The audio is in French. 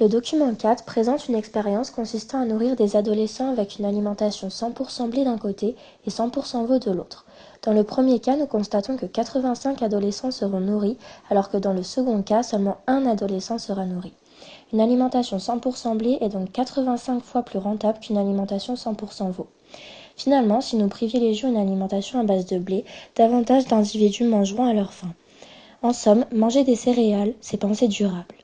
Le document 4 présente une expérience consistant à nourrir des adolescents avec une alimentation 100% blé d'un côté et 100% veau de l'autre. Dans le premier cas, nous constatons que 85 adolescents seront nourris, alors que dans le second cas, seulement un adolescent sera nourri. Une alimentation 100% blé est donc 85 fois plus rentable qu'une alimentation 100% veau. Finalement, si nous privilégions une alimentation à base de blé, davantage d'individus mangeront à leur faim. En somme, manger des céréales, c'est penser durable.